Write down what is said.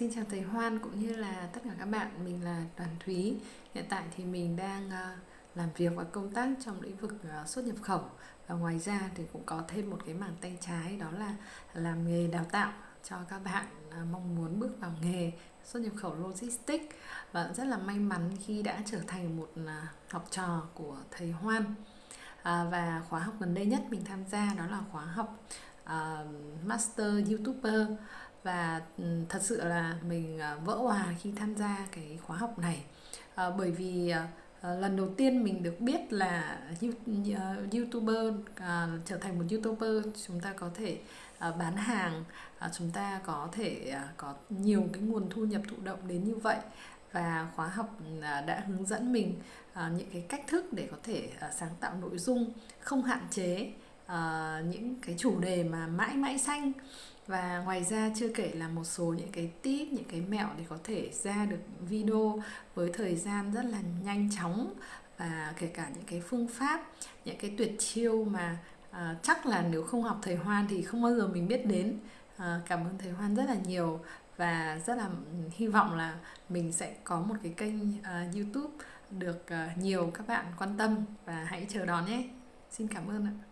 Xin chào thầy Hoan cũng như là tất cả các bạn, mình là Đoàn Thúy. Hiện tại thì mình đang ờ, làm việc và công tác trong lĩnh vực ờ, xuất nhập khẩu và ngoài ra thì cũng có thêm một cái mảng tay trái đó là làm nghề đào tạo cho các bạn ờ, mong muốn bước vào nghề xuất nhập khẩu logistics và rất là may mắn khi đã trở thành một học trò của thầy Hoan. À, và khóa học gần đây nhất mình tham gia đó là khóa học uh, Master YouTuber và ừ, thật sự là mình ờ, vỡ hòa khi tham gia cái khóa học này. À, bởi vì à, à, lần đầu tiên mình được biết là youtuber à, trở thành một youtuber chúng ta có thể à, bán hàng à, chúng ta có thể à, có nhiều cái nguồn thu nhập thụ động đến như vậy. Và khóa học à, đã hướng dẫn mình à, những cái cách thức để có thể à, sáng tạo nội dung không hạn chế uh, những cái chủ đề mà mãi mãi xanh và ngoài ra chưa kể là một số những cái tip những cái mẹo để có thể ra được video với thời gian rất là nhanh chóng và kể cả những cái phương pháp những cái tuyệt chiêu mà à, chắc là nếu không học thầy Hoan thì không bao giờ mình biết đến à, cảm ơn thầy Hoan rất là nhiều và rất là ừ, hy vọng là mình sẽ có một cái kênh uh, YouTube được uh, nhiều các bạn quan tâm và hãy chờ đón nhé. Xin cảm ơn ạ.